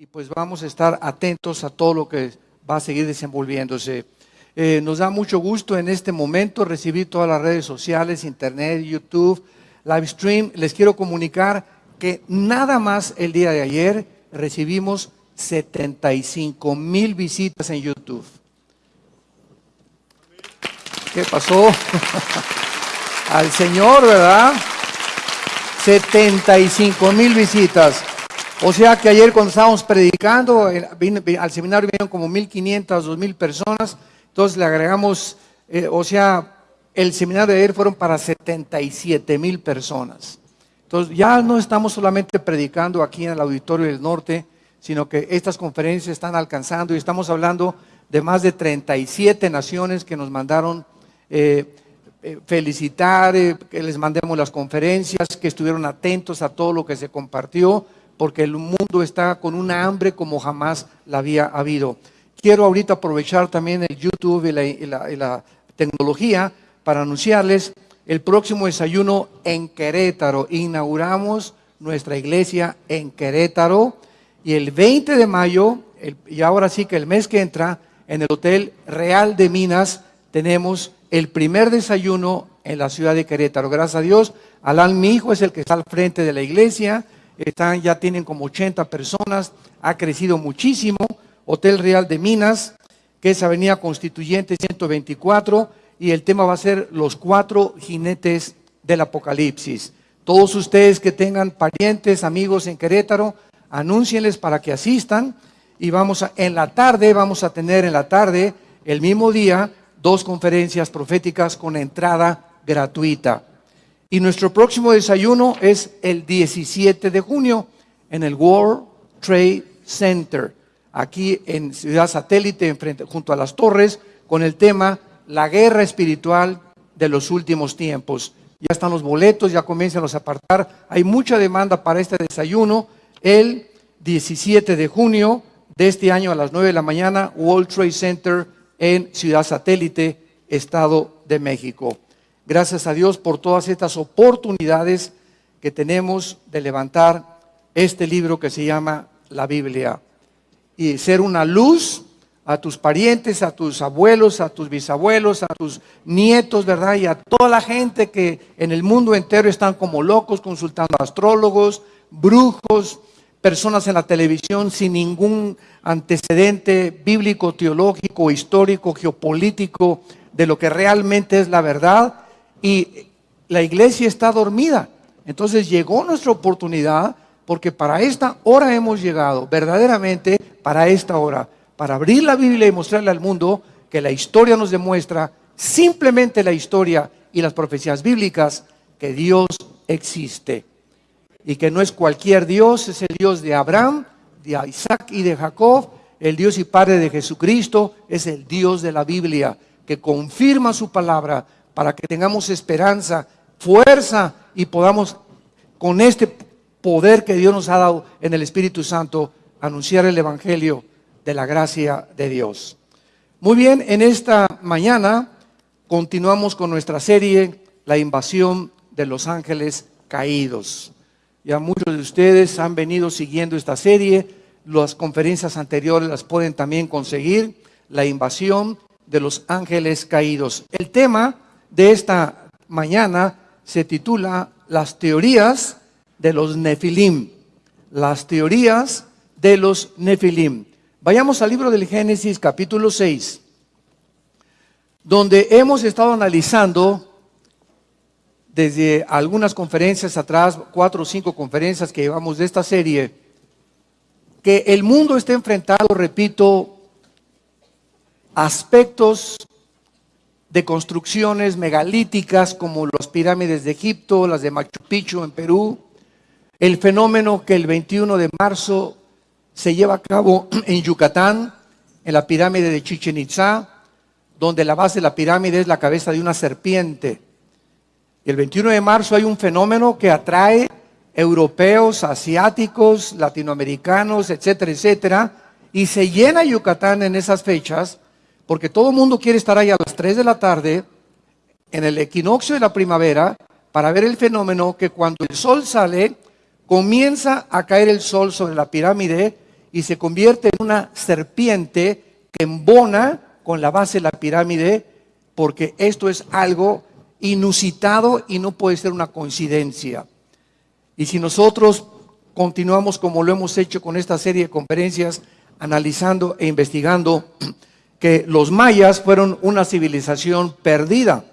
y pues vamos a estar atentos a todo lo que va a seguir desenvolviéndose. Eh, nos da mucho gusto en este momento recibir todas las redes sociales, internet, YouTube, live stream. Les quiero comunicar que nada más el día de ayer recibimos 75 mil visitas en YouTube. ¿Qué pasó? Al Señor, ¿verdad? 75 mil visitas. O sea que ayer cuando estábamos predicando, al seminario vinieron como 1.500, 2.000 personas. Entonces le agregamos, eh, o sea, el seminario de ayer fueron para 77 mil personas. Entonces ya no estamos solamente predicando aquí en el Auditorio del Norte, sino que estas conferencias están alcanzando y estamos hablando de más de 37 naciones que nos mandaron eh, eh, felicitar, que les mandemos las conferencias, que estuvieron atentos a todo lo que se compartió, porque el mundo está con una hambre como jamás la había habido. Quiero ahorita aprovechar también el YouTube y la, tecnología para anunciarles el próximo desayuno en Querétaro. Inauguramos nuestra iglesia en Querétaro y el 20 de mayo, y ahora sí que el mes que entra, en el Hotel Real de Minas tenemos el primer desayuno en la ciudad de Querétaro. Gracias a Dios, Alan, mi hijo, es el que está al frente de la iglesia. Están, ya tienen como 80 personas, ha crecido muchísimo. Hotel Real de Minas, que es Avenida Constituyente 124, y el tema va a ser los cuatro jinetes del Apocalipsis. Todos ustedes que tengan parientes, amigos en Querétaro, anúncienles para que asistan y vamos a, en la tarde, vamos a tener en la tarde, el mismo día, dos conferencias proféticas con entrada gratuita. Y nuestro próximo desayuno es el 17 de junio en el World Trade Center aquí en Ciudad Satélite, junto a las torres, con el tema La guerra espiritual de los últimos tiempos. Ya están los boletos, ya comienzan a apartar. Hay mucha demanda para este desayuno. El 17 de junio de este año a las 9 de la mañana, World Trade Center en Ciudad Satélite, Estado de México. Gracias a Dios por todas estas oportunidades que tenemos de levantar este libro que se llama la Biblia y ser una luz a tus parientes, a tus abuelos, a tus bisabuelos, a tus nietos, ¿verdad? Y a toda la gente que en el mundo entero están como locos consultando astrólogos, brujos, personas en la televisión sin ningún antecedente bíblico, teológico, histórico, geopolítico de lo que realmente es la verdad. Y la iglesia está dormida. Entonces llegó nuestra oportunidad porque para esta hora hemos llegado, verdaderamente para esta hora, para abrir la Biblia y mostrarle al mundo que la historia nos demuestra, simplemente la historia y las profecías bíblicas, que Dios existe. Y que no es cualquier Dios, es el Dios de Abraham, de Isaac y de Jacob, el Dios y Padre de Jesucristo, es el Dios de la Biblia, que confirma su palabra para que tengamos esperanza, fuerza y podamos con este poder que Dios nos ha dado en el Espíritu Santo, anunciar el Evangelio de la gracia de Dios. Muy bien, en esta mañana continuamos con nuestra serie, La invasión de los ángeles caídos. Ya muchos de ustedes han venido siguiendo esta serie, las conferencias anteriores las pueden también conseguir, la invasión de los ángeles caídos. El tema de esta mañana se titula Las teorías de los nefilim, las teorías de los nefilim. Vayamos al libro del Génesis capítulo 6, donde hemos estado analizando desde algunas conferencias atrás, cuatro o cinco conferencias que llevamos de esta serie, que el mundo está enfrentado, repito, aspectos de construcciones megalíticas como las pirámides de Egipto, las de Machu Picchu en Perú, el fenómeno que el 21 de marzo se lleva a cabo en Yucatán, en la pirámide de Chichen Itza, donde la base de la pirámide es la cabeza de una serpiente. El 21 de marzo hay un fenómeno que atrae europeos, asiáticos, latinoamericanos, etcétera, etcétera, y se llena Yucatán en esas fechas, porque todo el mundo quiere estar ahí a las 3 de la tarde, en el equinoccio de la primavera, para ver el fenómeno que cuando el sol sale, comienza a caer el sol sobre la pirámide y se convierte en una serpiente que embona con la base de la pirámide, porque esto es algo inusitado y no puede ser una coincidencia. Y si nosotros continuamos como lo hemos hecho con esta serie de conferencias, analizando e investigando que los mayas fueron una civilización perdida.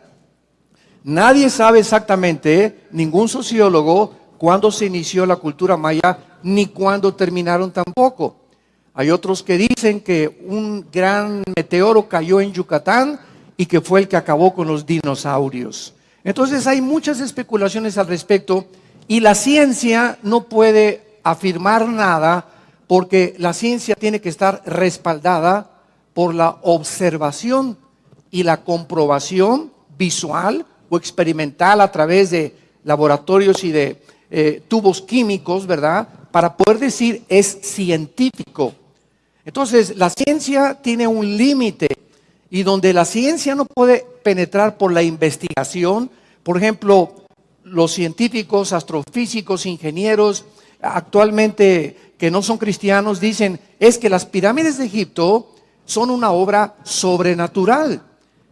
Nadie sabe exactamente, ningún sociólogo, cuándo se inició la cultura maya, ni cuándo terminaron tampoco. Hay otros que dicen que un gran meteoro cayó en Yucatán y que fue el que acabó con los dinosaurios. Entonces hay muchas especulaciones al respecto y la ciencia no puede afirmar nada porque la ciencia tiene que estar respaldada por la observación y la comprobación visual o experimental a través de laboratorios y de eh, tubos químicos, ¿verdad? Para poder decir es científico. Entonces, la ciencia tiene un límite y donde la ciencia no puede penetrar por la investigación, por ejemplo, los científicos, astrofísicos, ingenieros, actualmente que no son cristianos, dicen, es que las pirámides de Egipto son una obra sobrenatural.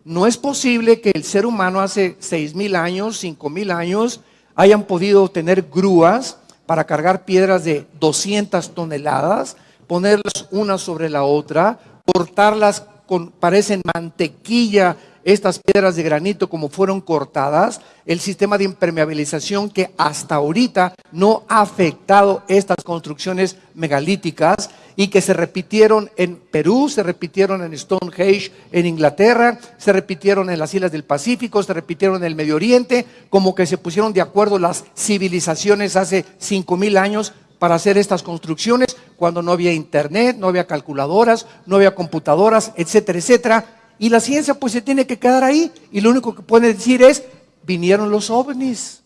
No es posible que el ser humano hace seis mil años, cinco mil años, hayan podido tener grúas para cargar piedras de 200 toneladas, ponerlas una sobre la otra, cortarlas con, parecen mantequilla estas piedras de granito como fueron cortadas, el sistema de impermeabilización que hasta ahorita no ha afectado estas construcciones megalíticas y que se repitieron en Perú, se repitieron en Stonehenge en Inglaterra, se repitieron en las islas del Pacífico, se repitieron en el Medio Oriente, como que se pusieron de acuerdo las civilizaciones hace cinco mil años para hacer estas construcciones cuando no había internet, no había calculadoras, no había computadoras, etcétera, etcétera. Y la ciencia pues se tiene que quedar ahí y lo único que puede decir es, vinieron los ovnis.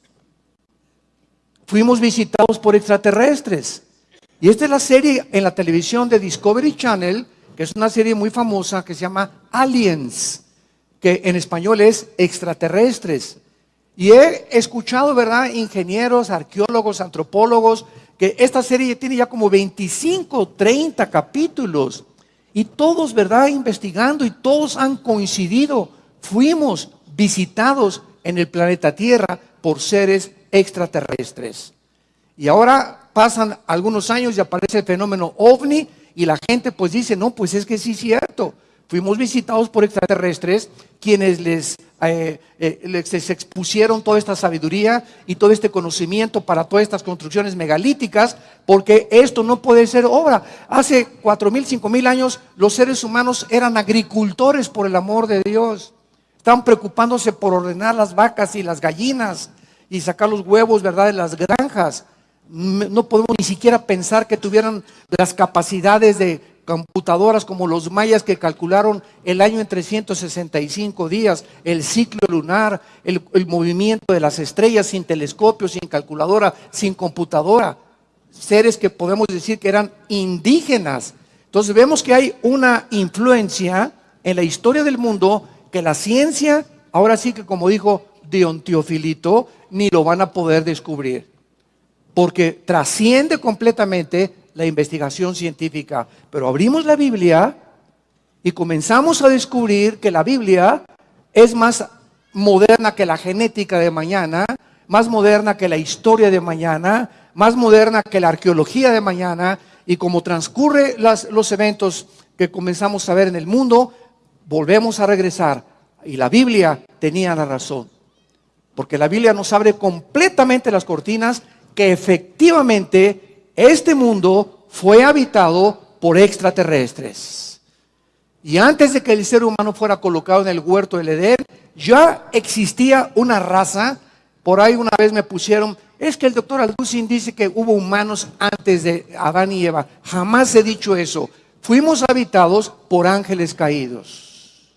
Fuimos visitados por extraterrestres. Y esta es la serie en la televisión de Discovery Channel, que es una serie muy famosa que se llama Aliens, que en español es extraterrestres. Y he escuchado, ¿verdad? Ingenieros, arqueólogos, antropólogos, que esta serie tiene ya como 25, 30 capítulos. Y todos, ¿verdad? Investigando y todos han coincidido. Fuimos visitados en el planeta Tierra por seres extraterrestres. Y ahora pasan algunos años y aparece el fenómeno ovni y la gente pues dice, no, pues es que sí es cierto. Fuimos visitados por extraterrestres quienes les, eh, eh, les expusieron toda esta sabiduría y todo este conocimiento para todas estas construcciones megalíticas, porque esto no puede ser obra. Hace cuatro mil, cinco mil años los seres humanos eran agricultores por el amor de Dios. Estaban preocupándose por ordenar las vacas y las gallinas y sacar los huevos, ¿verdad?, de las granjas. No podemos ni siquiera pensar que tuvieran las capacidades de computadoras como los mayas que calcularon el año en 365 días, el ciclo lunar, el, movimiento de las estrellas sin telescopio, sin calculadora, sin computadora. Seres que podemos decir que eran indígenas. Entonces vemos que hay una influencia en la historia del mundo que la ciencia, ahora sí que como dijo Dion Teofilito, ni lo van a poder descubrir. Porque trasciende completamente la investigación científica, pero abrimos la Biblia y comenzamos a descubrir que la Biblia es más moderna que la genética de mañana, más moderna que la historia de mañana, más moderna que la arqueología de mañana, y como transcurre los eventos que comenzamos a ver en el mundo, volvemos a regresar. Y la Biblia tenía la razón, porque la Biblia nos abre completamente las cortinas que efectivamente este mundo fue habitado por extraterrestres. Y antes de que el ser humano fuera colocado en el huerto del Edén, ya existía una raza. Por ahí una vez me pusieron, es que el doctor Alducin dice que hubo humanos antes de Adán y Eva. Jamás he dicho eso. Fuimos habitados por ángeles caídos.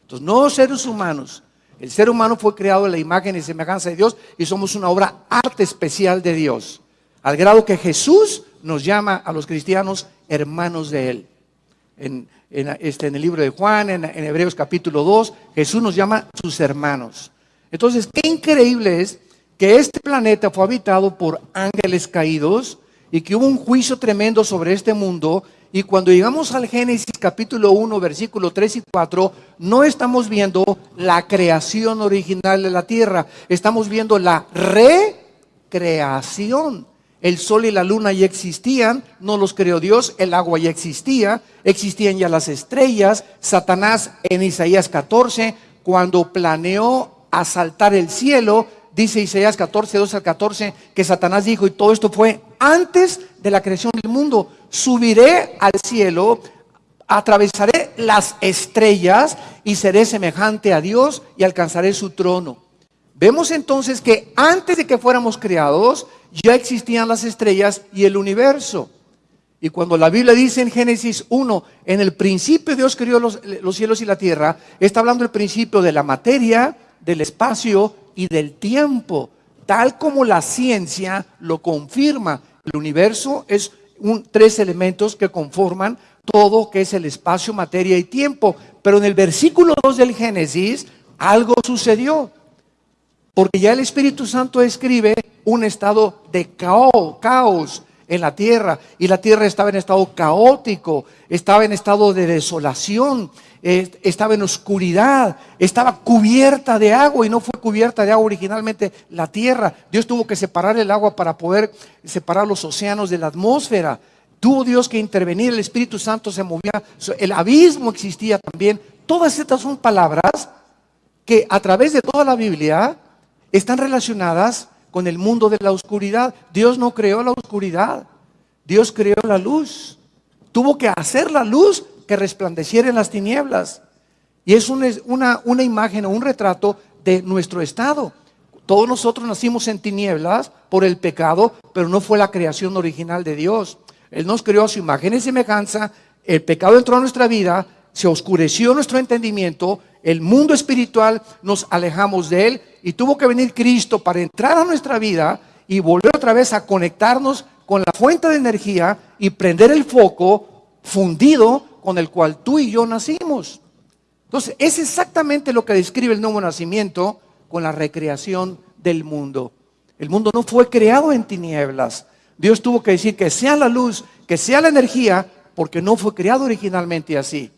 Entonces, no seres humanos. El ser humano fue creado en la imagen y semejanza de Dios y somos una obra arte especial de Dios. Al grado que Jesús nos llama a los cristianos hermanos de Él. En, este, en el libro de Juan, en, en, Hebreos capítulo 2, Jesús nos llama sus hermanos. Entonces, qué increíble es que este planeta fue habitado por ángeles caídos y que hubo un juicio tremendo sobre este mundo. Y cuando llegamos al Génesis capítulo 1, versículo 3 y 4, no estamos viendo la creación original de la tierra, estamos viendo la recreación. El sol y la luna ya existían, no los creó Dios, el agua ya existía, existían ya las estrellas. Satanás en Isaías 14, cuando planeó asaltar el cielo, dice Isaías 14, 2 al 14, que Satanás dijo, y todo esto fue antes de la creación del mundo, subiré al cielo, atravesaré las estrellas y seré semejante a Dios y alcanzaré su trono. Vemos entonces que antes de que fuéramos creados, ya existían las estrellas y el universo. Y cuando la Biblia dice en Génesis 1, en el principio Dios creó los, los, cielos y la tierra, está hablando del principio de la materia, del espacio y del tiempo, tal como la ciencia lo confirma. El universo es un, tres elementos que conforman todo que es el espacio, materia y tiempo. Pero en el versículo 2 del Génesis algo sucedió. Porque ya el Espíritu Santo escribe un estado de caos, caos en la tierra. Y la tierra estaba en estado caótico, estaba en estado de desolación, estaba en oscuridad, estaba cubierta de agua y no fue cubierta de agua originalmente la tierra. Dios tuvo que separar el agua para poder separar los océanos de la atmósfera. Tuvo Dios que intervenir, el Espíritu Santo se movía, el abismo existía también. Todas estas son palabras que a través de toda la Biblia están relacionadas con el mundo de la oscuridad. Dios no creó la oscuridad, Dios creó la luz. Tuvo que hacer la luz resplandeciera en las tinieblas. Y es una, una, imagen o un retrato de nuestro estado. Todos nosotros nacimos en tinieblas por el pecado, pero no fue la creación original de Dios. Él nos creó a su imagen y semejanza, el pecado entró a nuestra vida, se oscureció nuestro entendimiento, el mundo espiritual nos alejamos de él y tuvo que venir Cristo para entrar a nuestra vida y volver otra vez a conectarnos con la fuente de energía y prender el foco fundido con el cual tú y yo nacimos. Entonces, es exactamente lo que describe el nuevo nacimiento con la recreación del mundo. El mundo no fue creado en tinieblas. Dios tuvo que decir que sea la luz, que sea la energía, porque no fue creado originalmente así.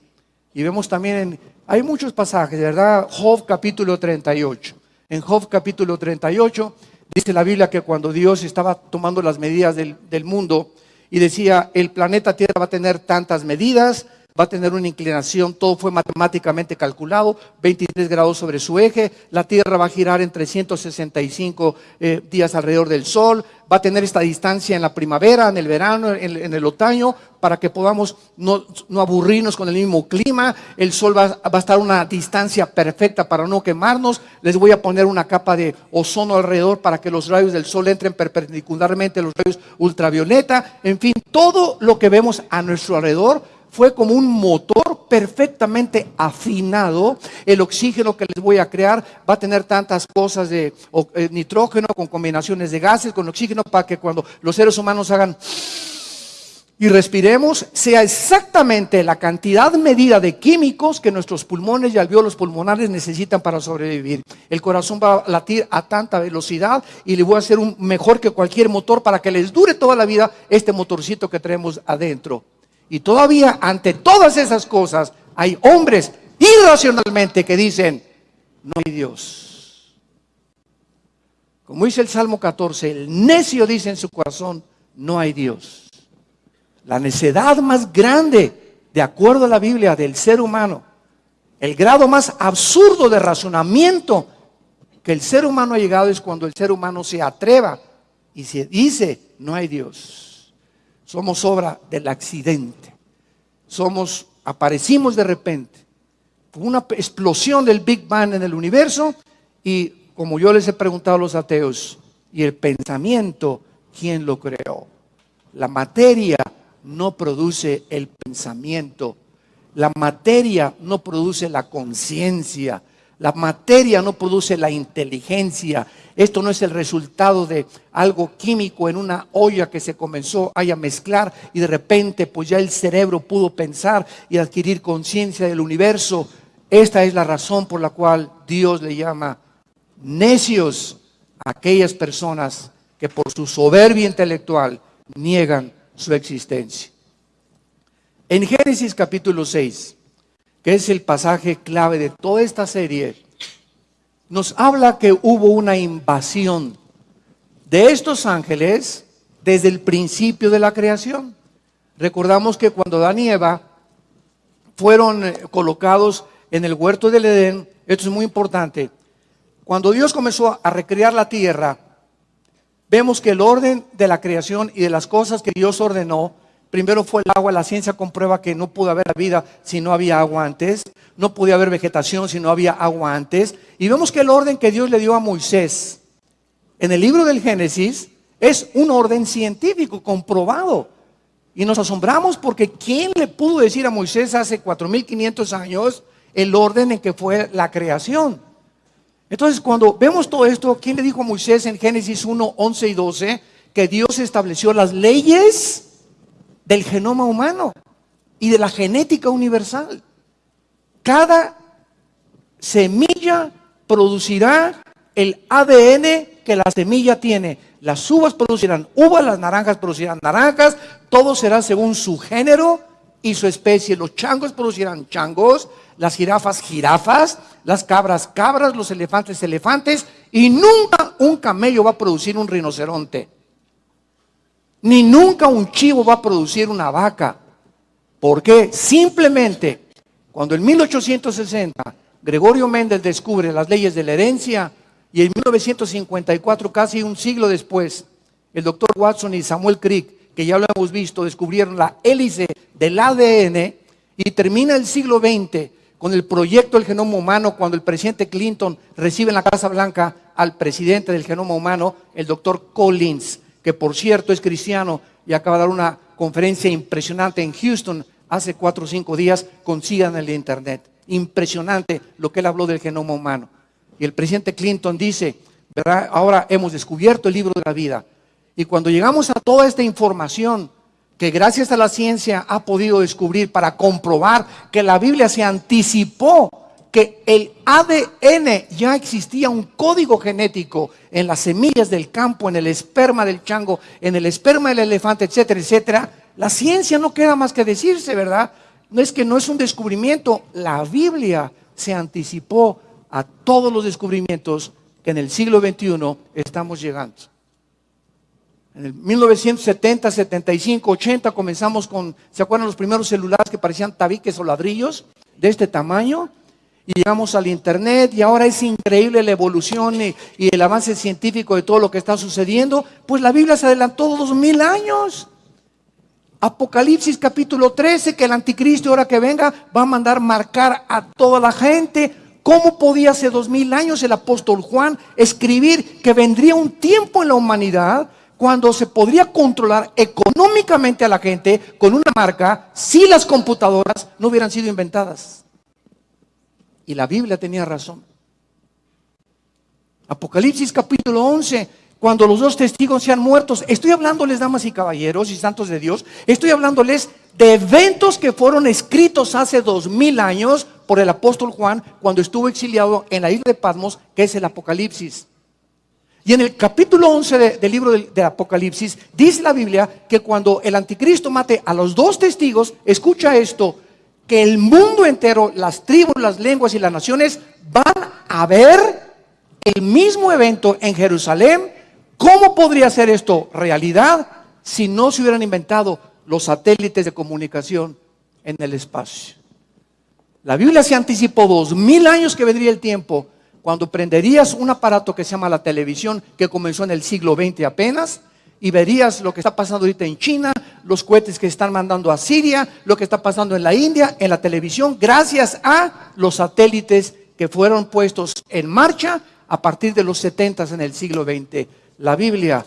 Y vemos también, en, hay muchos pasajes, ¿verdad? Job capítulo 38. En Job capítulo 38 dice la Biblia que cuando Dios estaba tomando las medidas del, del mundo y decía, el planeta Tierra va a tener tantas medidas, va a tener una inclinación, todo fue matemáticamente calculado, 23 grados sobre su eje, la Tierra va a girar en 365 eh, días alrededor del Sol, va a tener esta distancia en la primavera, en el verano, en, el otoño, para que podamos no, aburrirnos con el mismo clima, el Sol va, va a estar a una distancia perfecta para no quemarnos, les voy a poner una capa de ozono alrededor para que los rayos del Sol entren perpendicularmente a los rayos ultravioleta, en fin, todo lo que vemos a nuestro alrededor fue como un motor perfectamente afinado. El oxígeno que les voy a crear va a tener tantas cosas de eh, nitrógeno con combinaciones de gases, con oxígeno, para que cuando los seres humanos hagan y respiremos, sea exactamente la cantidad medida de químicos que nuestros pulmones y alveolos pulmonares necesitan para sobrevivir. El corazón va a latir a tanta velocidad y le voy a hacer un mejor que cualquier motor para que les dure toda la vida este motorcito que tenemos adentro. Y todavía ante todas esas cosas hay hombres irracionalmente que dicen, no hay Dios. Como dice el Salmo 14, el necio dice en su corazón, no hay Dios. La necedad más grande, de acuerdo a la Biblia, del ser humano, el grado más absurdo de razonamiento que el ser humano ha llegado es cuando el ser humano se atreva y se dice, no hay Dios. Somos obra del accidente. Somos, aparecimos de repente. una explosión del Big Bang en el universo y como yo les he preguntado a los ateos, y el pensamiento, ¿quién lo creó? La materia no produce el pensamiento. La materia no produce la conciencia. La materia no produce la inteligencia. Esto no es el resultado de algo químico en una olla que se comenzó a mezclar y de repente pues ya el cerebro pudo pensar y adquirir conciencia del universo. Esta es la razón por la cual Dios le llama necios a aquellas personas que por su soberbia intelectual niegan su existencia. En Génesis capítulo 6, que es el pasaje clave de toda esta serie, nos habla que hubo una invasión de estos ángeles desde el principio de la creación. Recordamos que cuando Adán y Eva fueron eh, colocados en el huerto del Edén, esto es muy importante, cuando Dios comenzó a recrear la tierra, vemos que el orden de la creación y de las cosas que Dios ordenó, primero fue el agua, la ciencia comprueba que no pudo haber vida si no había agua antes, no podía haber vegetación si no había agua antes, y vemos que el orden que Dios le dio a Moisés en el libro del Génesis es un orden científico comprobado. Y nos asombramos porque ¿quién le pudo decir a Moisés hace 4500 años el orden en que fue la creación? Entonces, cuando vemos todo esto, ¿quién le dijo a Moisés en Génesis 1, 11 y 12 que Dios estableció las leyes del genoma humano y de la genética universal? Cada semilla producirá el ADN que la semilla tiene. Las uvas producirán uvas, las naranjas producirán naranjas, todo será según su género y su especie. Los changos producirán changos, las jirafas jirafas, las cabras cabras, los elefantes elefantes, y nunca un camello va a producir un rinoceronte. Ni nunca un chivo va a producir una vaca. ¿Por qué? Simplemente, cuando en 1860 Gregorio Méndez descubre las leyes de la herencia, y en 1954, casi un siglo después, el doctor Watson y Samuel Crick, que ya lo hemos visto, descubrieron la hélice del ADN y termina el siglo XX con el proyecto del genoma humano cuando el presidente Clinton recibe en la Casa Blanca al presidente del genoma humano, el doctor Collins, que por cierto es cristiano y acaba de dar una conferencia impresionante en Houston hace cuatro o cinco días, consigan el internet. Impresionante lo que él habló del genoma humano. Y el presidente Clinton dice, ¿verdad? Ahora hemos descubierto el libro de la vida. Y cuando llegamos a toda esta información que gracias a la ciencia ha podido descubrir para comprobar que la Biblia se anticipó que el ADN ya existía un código genético en las semillas del campo, en el esperma del chango, en el esperma del elefante, etcétera, etcétera. La ciencia no queda más que decirse, ¿verdad? No es que no es un descubrimiento, la Biblia se anticipó a todos los descubrimientos que en el siglo XXI estamos llegando. En el 1970, 75, 80 comenzamos con, ¿se acuerdan los primeros celulares que parecían tabiques o ladrillos de este tamaño? Y llegamos al Internet y ahora es increíble la evolución y, el avance científico de todo lo que está sucediendo. Pues la Biblia se adelantó dos mil años. Apocalipsis capítulo 13, que el anticristo ahora que venga va a mandar marcar a toda la gente ¿Cómo podía hace dos mil años el apóstol Juan escribir que vendría un tiempo en la humanidad cuando se podría controlar económicamente a la gente con una marca si las computadoras no hubieran sido inventadas? Y la Biblia tenía razón. Apocalipsis capítulo 11, cuando los dos testigos sean muertos. Estoy hablándoles, damas y caballeros y santos de Dios, estoy hablándoles de eventos que fueron escritos hace dos mil años por el apóstol Juan cuando estuvo exiliado en la isla de Patmos, que es el Apocalipsis. Y en el capítulo 11 del libro del, Apocalipsis dice la Biblia que cuando el anticristo mate a los dos testigos, escucha esto, que el mundo entero, las tribus, las lenguas y las naciones van a ver el mismo evento en Jerusalén. ¿Cómo podría ser esto realidad si no se hubieran inventado los satélites de comunicación en el espacio? La Biblia se anticipó dos mil años que vendría el tiempo cuando prenderías un aparato que se llama la televisión, que comenzó en el siglo XX apenas, y verías lo que está pasando ahorita en China, los cohetes que están mandando a Siria, lo que está pasando en la India, en la televisión, gracias a los satélites que fueron puestos en marcha a partir de los 70 en el siglo XX. La Biblia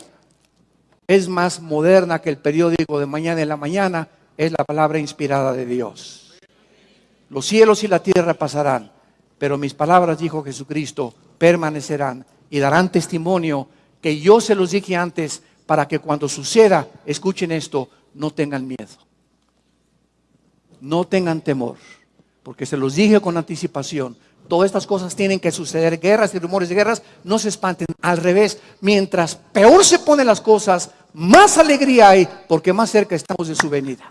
es más moderna que el periódico de mañana en la mañana, es la palabra inspirada de Dios. Los cielos y la tierra pasarán, pero mis palabras, dijo Jesucristo, permanecerán y darán testimonio que yo se los dije antes para que cuando suceda, escuchen esto, no tengan miedo. No tengan temor, porque se los dije con anticipación. todas estas cosas tienen que suceder, guerras y rumores de guerras, no se espanten, al revés, mientras peor se ponen las cosas, más alegría hay, porque más cerca estamos de su venida.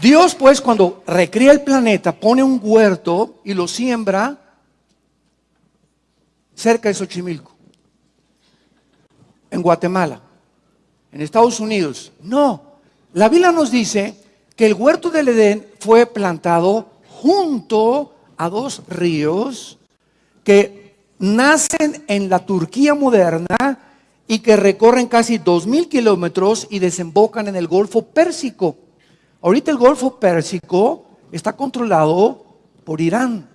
Dios pues cuando recrea el planeta pone un huerto y lo siembra cerca de Xochimilco, en Guatemala, en Estados Unidos. No, la Biblia nos dice que el huerto del Edén fue plantado junto a dos ríos que nacen en la Turquía moderna y que recorren casi dos mil kilómetros y desembocan en el Golfo Pérsico. Ahorita el Golfo Pérsico está controlado por Irán,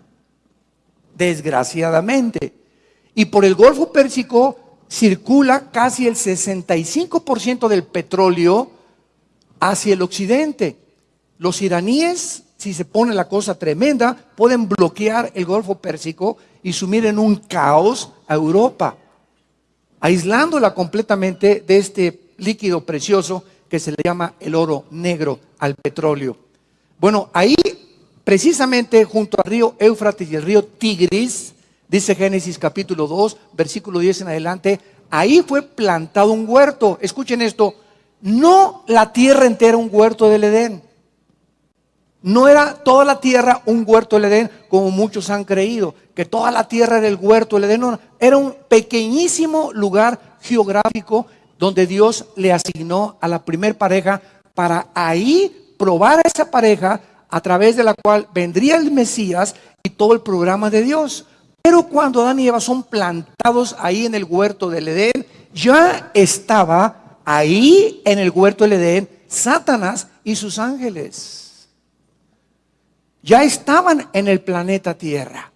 desgraciadamente. Y por el Golfo Pérsico circula casi el 65% del petróleo hacia el occidente. Los iraníes, si se pone la cosa tremenda, pueden bloquear el Golfo Pérsico y sumir en un caos a Europa, aislándola completamente de este líquido precioso que se le llama el oro negro al petróleo. Bueno, ahí precisamente junto al río Éufrates y el río Tigris, dice Génesis capítulo 2, versículo 10 en adelante, ahí fue plantado un huerto. Escuchen esto, no la tierra entera un huerto del Edén. No era toda la tierra un huerto del Edén, como muchos han creído, que toda la tierra era el huerto del Edén. No, era un pequeñísimo lugar geográfico donde Dios le asignó a la primer pareja para ahí probar a esa pareja a través de la cual vendría el Mesías y todo el programa de Dios. Pero cuando Adán y Eva son plantados ahí en el huerto del Edén, ya estaba ahí en el huerto del Edén Satanás y sus ángeles. Ya estaban en el planeta Tierra.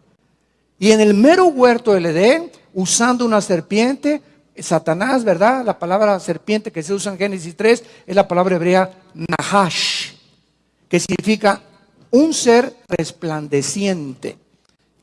Y en el mero huerto del Edén, usando una serpiente, Satanás, ¿verdad? La palabra serpiente que se usa en Génesis 3 es la palabra hebrea Nahash, que significa un ser resplandeciente,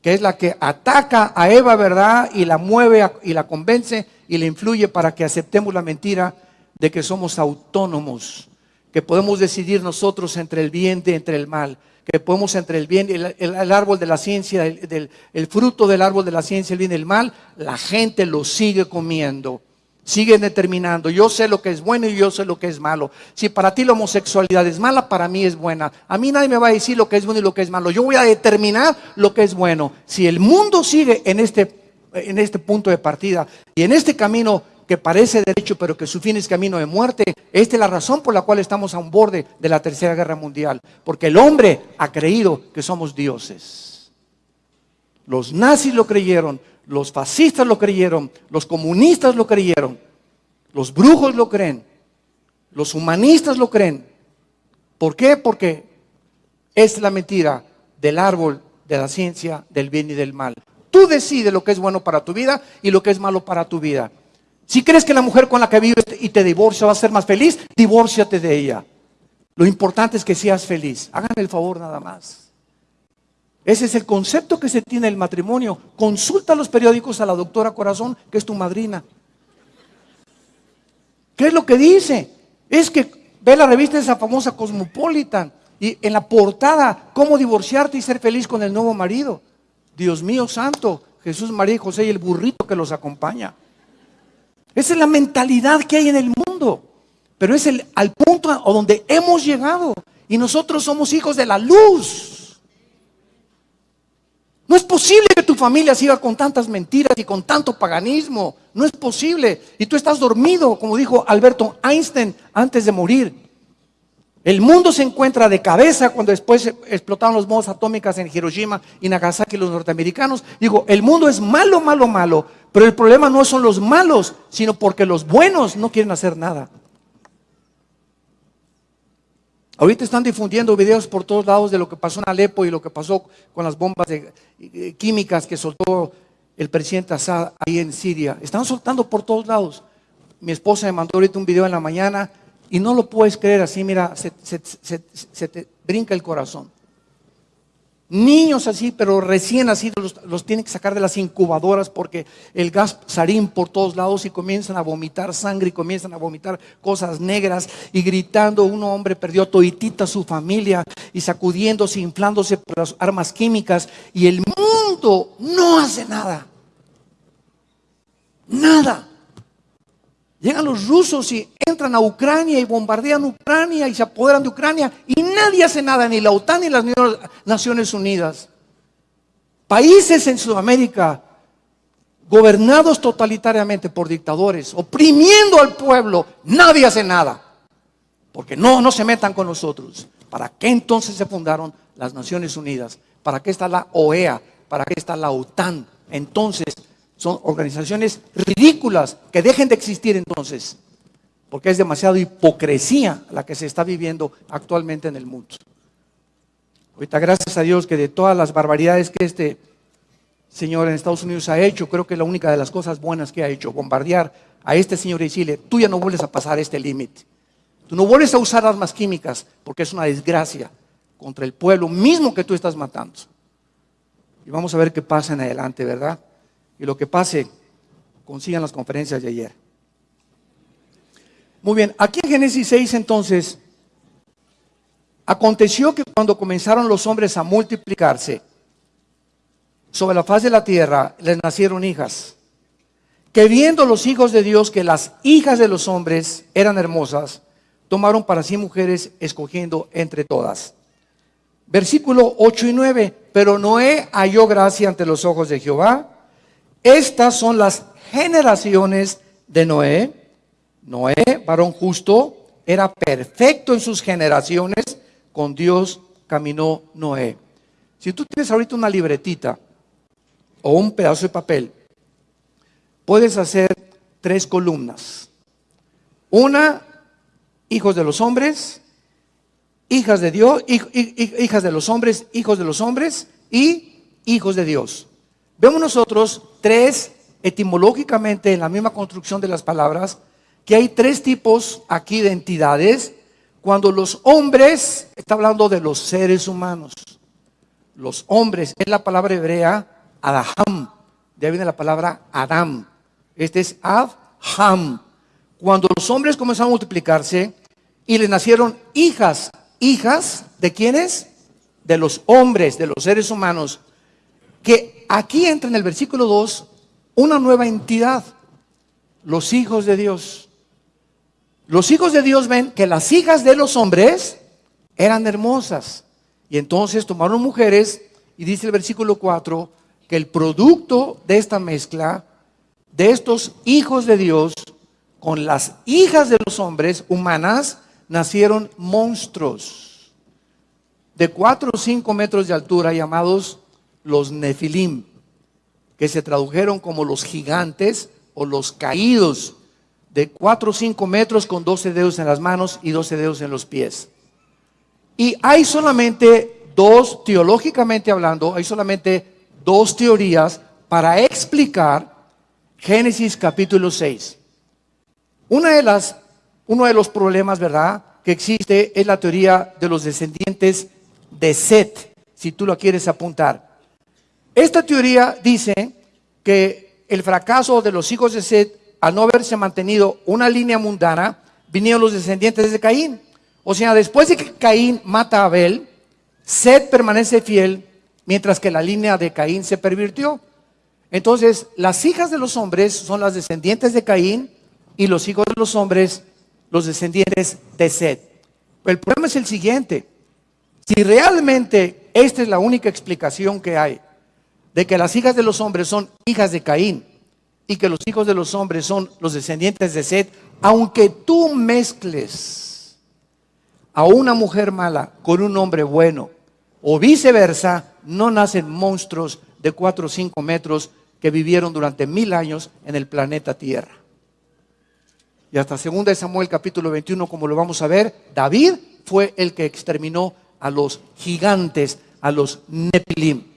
que es la que ataca a Eva, ¿verdad? Y la mueve y la convence y le influye para que aceptemos la mentira de que somos autónomos, que podemos decidir nosotros entre el bien y entre el mal que podemos entre el bien, el, el, árbol de la ciencia, el, fruto del árbol de la ciencia, el bien y el mal, la gente lo sigue comiendo. Sigue determinando, yo sé lo que es bueno y yo sé lo que es malo. Si para ti la homosexualidad es mala, para mí es buena. A mí nadie me va a decir lo que es bueno y lo que es malo. Yo voy a determinar lo que es bueno. Si el mundo sigue en este, en este punto de partida y en este camino que parece derecho, pero que su fin es camino de muerte. Esta es la razón por la cual estamos a un borde de la Tercera Guerra Mundial. Porque el hombre ha creído que somos dioses. Los nazis lo creyeron, los fascistas lo creyeron, los comunistas lo creyeron, los brujos lo creen, los humanistas lo creen. ¿Por qué? Porque es la mentira del árbol de la ciencia del bien y del mal. Tú decides lo que es bueno para tu vida y lo que es malo para tu vida. Si crees que la mujer con la que vives y te divorcia va a ser más feliz, divórciate de ella. Lo importante es que seas feliz. Háganme el favor nada más. Ese es el concepto que se tiene del matrimonio. Consulta los periódicos a la doctora Corazón, que es tu madrina. ¿Qué es lo que dice? Es que ve la revista de esa famosa Cosmopolitan y en la portada, cómo divorciarte y ser feliz con el nuevo marido. Dios mío santo, Jesús, María y José y el burrito que los acompaña. Esa es la mentalidad que hay en el mundo. Pero es el, al punto donde hemos llegado. Y nosotros somos hijos de la luz. No es posible que tu familia siga con tantas mentiras y con tanto paganismo. No es posible. Y tú estás dormido, como dijo Alberto Einstein antes de morir. El mundo se encuentra de cabeza cuando después explotaron los bombas atómicas en Hiroshima y Nagasaki los norteamericanos. Digo, el mundo es malo, malo, malo, pero el problema no son los malos, sino porque los buenos no quieren hacer nada. Ahorita están difundiendo videos por todos lados de lo que pasó en Alepo y lo que pasó con las bombas químicas que soltó el presidente Assad ahí en Siria. Están soltando por todos lados. Mi esposa me mandó ahorita un video en la mañana y no lo puedes creer así, mira, se, te brinca el corazón. Niños así, pero recién nacidos, los, tienen que sacar de las incubadoras porque el gas sarín por todos lados y comienzan a vomitar sangre y comienzan a vomitar cosas negras y gritando. Un hombre perdió toitita su familia y sacudiéndose, inflándose por las armas químicas y el mundo no hace nada. Nada. Llegan los rusos y entran a Ucrania y bombardean Ucrania y se apoderan de Ucrania y nadie hace nada, ni la OTAN ni las Naciones Unidas. Países en Sudamérica gobernados totalitariamente por dictadores, oprimiendo al pueblo, nadie hace nada. Porque no, no se metan con nosotros. ¿Para qué entonces se fundaron las Naciones Unidas? ¿Para qué está la OEA? ¿Para qué está la OTAN? Entonces, son organizaciones ridículas que dejen de existir entonces, porque es demasiado hipocresía la que se está viviendo actualmente en el mundo. Ahorita gracias a Dios que de todas las barbaridades que este señor en Estados Unidos ha hecho, creo que la única de las cosas buenas que ha hecho, bombardear a este señor y decirle, tú ya no vuelves a pasar este límite. Tú no vuelves a usar armas químicas porque es una desgracia contra el pueblo mismo que tú estás matando. Y vamos a ver qué pasa en adelante, ¿verdad? Y lo que pase, consigan las conferencias de ayer. Muy bien, aquí en Génesis 6 entonces, aconteció que cuando comenzaron los hombres a multiplicarse sobre la faz de la tierra, les nacieron hijas, que viendo los hijos de Dios que las hijas de los hombres eran hermosas, tomaron para sí mujeres escogiendo entre todas. Versículo 8 y 9, pero Noé halló gracia ante los ojos de Jehová estas son las generaciones de Noé. Noé, varón justo, era perfecto en sus generaciones. Con Dios caminó Noé. Si tú tienes ahorita una libretita o un pedazo de papel, puedes hacer tres columnas. Una, hijos de los hombres, hijas de Dios, hijas de los hombres, hijos de los hombres y hijos de Dios. Vemos nosotros tres, etimológicamente en la misma construcción de las palabras, que hay tres tipos aquí de entidades. Cuando los hombres, está hablando de los seres humanos. Los hombres, es la palabra hebrea Adaham. De ahí viene la palabra Adam. Este es Adham. Cuando los hombres comenzaron a multiplicarse y le nacieron hijas, hijas de quiénes? De los hombres, de los seres humanos que aquí entra en el versículo 2 una nueva entidad, los hijos de Dios. Los hijos de Dios ven que las hijas de los hombres eran hermosas. Y entonces tomaron mujeres y dice el versículo 4 que el producto de esta mezcla, de estos hijos de Dios, con las hijas de los hombres humanas, nacieron monstruos de 4 o 5 metros de altura llamados los nefilim, que se tradujeron como los gigantes o los caídos, de 4 o 5 metros con 12 dedos en las manos y 12 dedos en los pies. Y hay solamente dos, teológicamente hablando, hay solamente dos teorías para explicar Génesis capítulo 6. Una de las, uno de los problemas, ¿verdad?, que existe es la teoría de los descendientes de Set, si tú lo quieres apuntar. Esta teoría dice que el fracaso de los hijos de Seth, al no haberse mantenido una línea mundana, vinieron los descendientes de Caín. O sea, después de que Caín mata a Abel, Seth permanece fiel, mientras que la línea de Caín se pervirtió. Entonces, las hijas de los hombres son las descendientes de Caín y los hijos de los hombres, los descendientes de Seth. El problema es el siguiente. Si realmente esta es la única explicación que hay, de que las hijas de los hombres son hijas de Caín y que los hijos de los hombres son los descendientes de Seth, aunque tú mezcles a una mujer mala con un hombre bueno o viceversa, no nacen monstruos de 4 o 5 metros que vivieron durante mil años en el planeta Tierra. Y hasta 2 Samuel capítulo 21, como lo vamos a ver, David fue el que exterminó a los gigantes, a los Nepilim.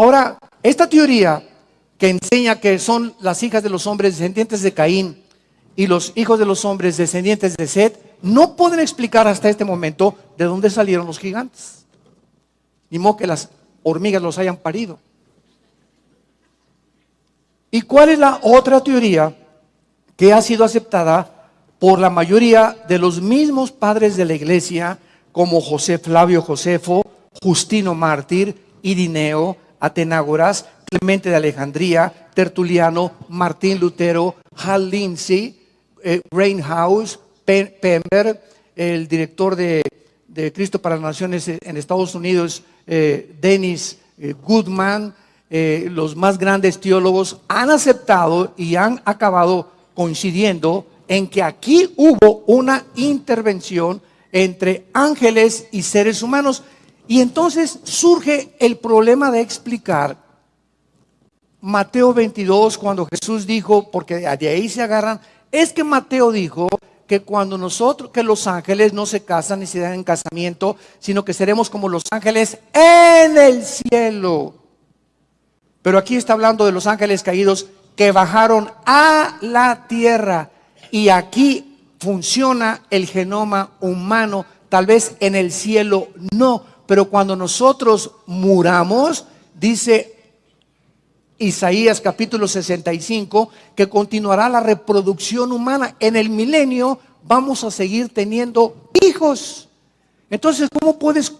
Ahora, esta teoría que enseña que son las hijas de los hombres descendientes de Caín y los hijos de los hombres descendientes de Seth, no pueden explicar hasta este momento de dónde salieron los gigantes. Ni modo que las hormigas los hayan parido. ¿Y cuál es la otra teoría que ha sido aceptada por la mayoría de los mismos padres de la iglesia, como José Flavio Josefo, Justino Mártir, Irineo, Atenágoras, Clemente de Alejandría, Tertuliano, Martín Lutero, Hal Lindsey, eh, Rainhouse, Pember, el director de, Cristo para las Naciones en Estados Unidos, eh, Dennis eh, Goodman, los más grandes teólogos han aceptado y han acabado coincidiendo en que aquí hubo una intervención entre ángeles y seres humanos. Y entonces surge el problema de explicar Mateo 22 cuando Jesús dijo, porque de ahí se agarran, es que Mateo dijo que cuando nosotros, que los ángeles no se casan ni se dan en casamiento, sino que seremos como los ángeles en el cielo. Pero aquí está hablando de los ángeles caídos que bajaron a la tierra. Y aquí funciona el genoma humano, tal vez en el cielo no, pero cuando nosotros muramos, dice Isaías capítulo 65, que continuará la reproducción humana. En el milenio vamos a seguir teniendo hijos. Entonces, ¿cómo puedes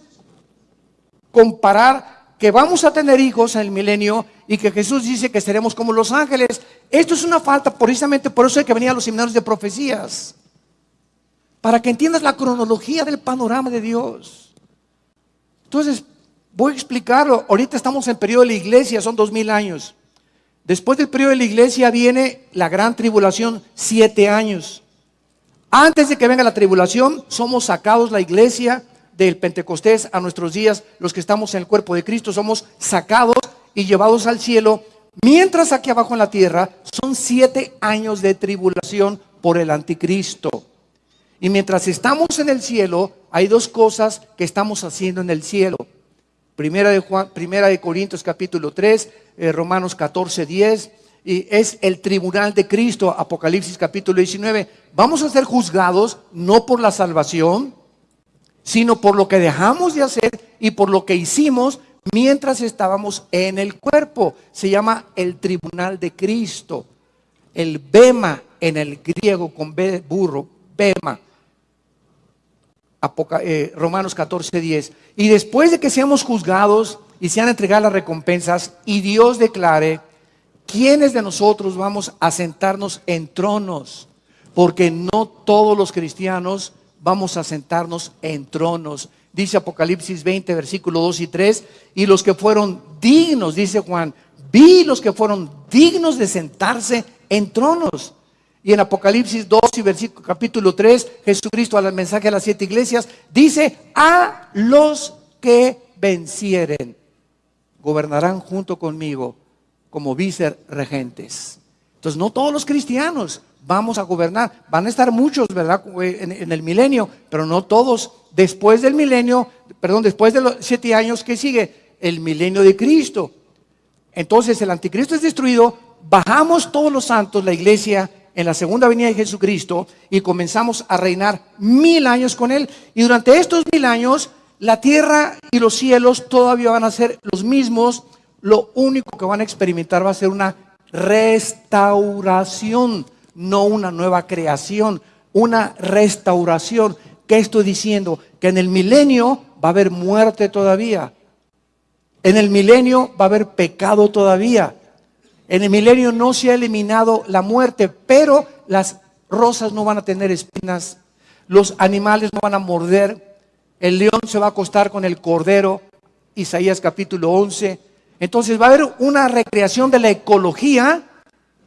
comparar que vamos a tener hijos en el milenio y que Jesús dice que seremos como los ángeles. Esto es una falta, precisamente por eso hay que venir a los seminarios de profecías. Para que entiendas la cronología del panorama de Dios. Entonces, voy a explicarlo. Ahorita estamos en periodo de la iglesia, son dos mil años. Después del periodo de la iglesia viene la gran tribulación, siete años. Antes de que venga la tribulación, somos sacados la iglesia del Pentecostés a nuestros días, los que estamos en el cuerpo de Cristo, somos sacados y llevados al cielo, mientras aquí abajo en la tierra son siete años de tribulación por el anticristo. Y mientras estamos en el cielo, hay dos cosas que estamos haciendo en el cielo. Primera de, Juan, primera de Corintios capítulo 3, eh, Romanos 14, 10, y es el tribunal de Cristo, Apocalipsis capítulo 19. Vamos a ser juzgados no por la salvación, sino por lo que dejamos de hacer y por lo que hicimos mientras estábamos en el cuerpo. Se llama el tribunal de Cristo. El bema en el griego con B burro, bema. Eh, Romanos 14, 10. Y después de que seamos juzgados y sean entregadas las recompensas y Dios declare, ¿quiénes de nosotros vamos a sentarnos en tronos? Porque no todos los cristianos vamos a sentarnos en tronos. Dice Apocalipsis 20, versículo 2 y 3, y los que fueron dignos, dice Juan, vi los que fueron dignos de sentarse en tronos. Y en Apocalipsis 2 y versículo capítulo 3, Jesucristo al mensaje a las siete iglesias dice, a los que vencieren, gobernarán junto conmigo como vicerregentes. Entonces, no todos los cristianos, vamos a gobernar. Van a estar muchos, ¿verdad? En, el milenio, pero no todos. Después del milenio, perdón, después de los siete años que sigue, el milenio de Cristo. Entonces el anticristo es destruido, bajamos todos los santos, la iglesia, en la segunda venida de Jesucristo y comenzamos a reinar mil años con Él. Y durante estos mil años, la tierra y los cielos todavía van a ser los mismos. Lo único que van a experimentar va a ser una restauración no una nueva creación, una restauración. ¿Qué estoy diciendo? Que en el milenio va a haber muerte todavía. En el milenio va a haber pecado todavía. En el milenio no se ha eliminado la muerte, pero las rosas no van a tener espinas, los animales no van a morder, el león se va a acostar con el cordero, Isaías capítulo 11. Entonces va a haber una recreación de la ecología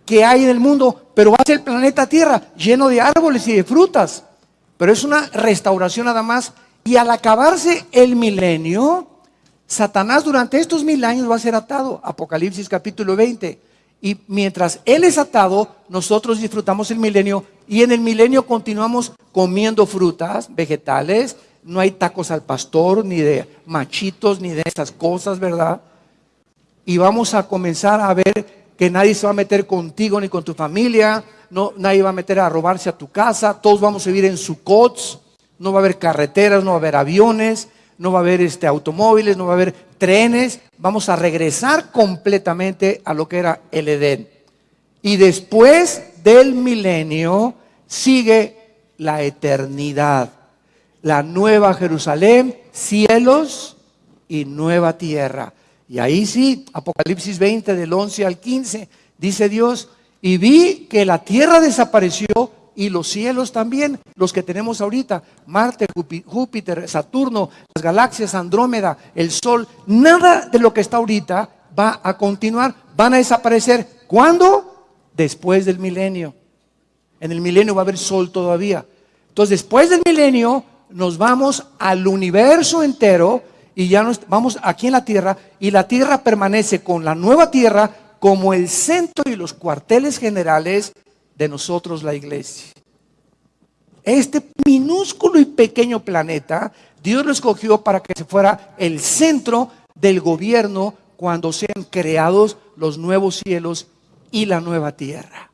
que hay en el mundo, pero va a ser el planeta Tierra lleno de árboles y de frutas. Pero es una restauración nada más. Y al acabarse el milenio, Satanás durante estos mil años va a ser atado. Apocalipsis capítulo 20. Y mientras Él es atado, nosotros disfrutamos el milenio y en el milenio continuamos comiendo frutas, vegetales. No hay tacos al pastor, ni de machitos, ni de esas cosas, ¿verdad? Y vamos a comenzar a ver que nadie se va a meter contigo ni con tu familia, no, nadie va a meter a robarse a tu casa, todos vamos a vivir en su cots, no va a haber carreteras, no va a haber aviones, no va a haber este, automóviles, no va a haber trenes, vamos a regresar completamente a lo que era el Edén. Y después del milenio sigue la eternidad, la nueva Jerusalén, cielos y nueva tierra. Y ahí sí, Apocalipsis 20 del 11 al 15, dice Dios, y vi que la tierra desapareció y los cielos también, los que tenemos ahorita, Marte, Júpiter, Saturno, las galaxias, Andrómeda, el Sol, nada de lo que está ahorita va a continuar, van a desaparecer. ¿Cuándo? Después del milenio. En el milenio va a haber sol todavía. Entonces, después del milenio, nos vamos al universo entero y ya nos, vamos aquí en la tierra y la tierra permanece con la nueva tierra como el centro y los cuarteles generales de nosotros la iglesia. Este minúsculo y pequeño planeta, Dios lo escogió para que se fuera el centro del gobierno cuando sean creados los nuevos cielos y la nueva tierra.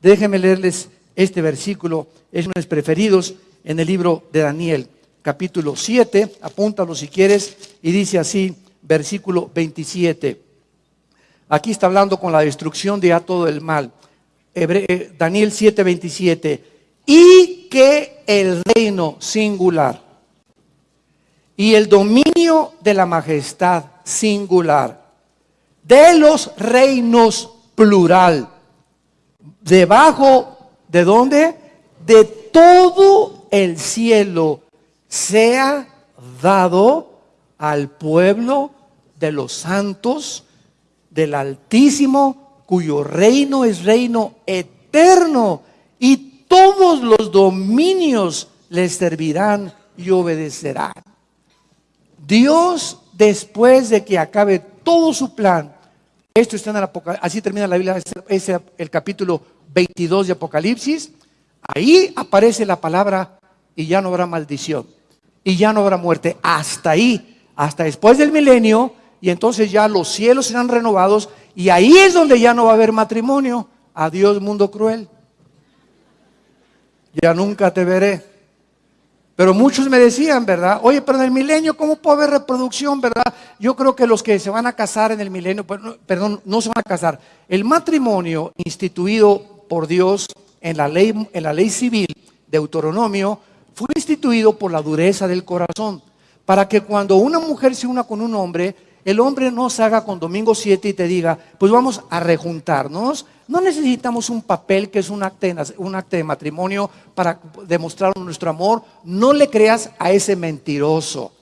Déjenme leerles este versículo, es uno de mis preferidos en el libro de Daniel, capítulo 7, apúntalo si quieres, y dice así, versículo 27. Aquí está hablando con la destrucción de todo el mal. Eh, Daniel 7:27, y que el reino singular y el dominio de la majestad singular de los reinos plural, debajo de dónde? De todo el cielo sea dado al pueblo de los santos del Altísimo cuyo reino es reino eterno y todos los dominios les servirán y obedecerán. Dios, después de que acabe todo su plan, esto está en el así termina la Biblia, es el capítulo 22 de Apocalipsis, ahí aparece la palabra y ya no habrá maldición, y ya no habrá muerte, hasta ahí, hasta después del milenio, y entonces ya los cielos serán renovados y ahí es donde ya no va a haber matrimonio. Adiós mundo cruel. Ya nunca te veré. Pero muchos me decían, ¿verdad? Oye, pero en el milenio, ¿cómo puede haber reproducción, verdad? Yo creo que los que se van a casar en el milenio, perdón, no se van a casar. El matrimonio instituido por Dios en la ley, en la ley civil de Deuteronomio fue instituido por la dureza del corazón. Para que cuando una mujer se una con un hombre, el hombre no se haga con domingo 7 y te diga, pues vamos a rejuntarnos. No necesitamos un papel que es un acta, de, un de matrimonio para demostrar nuestro amor. No le creas a ese mentiroso.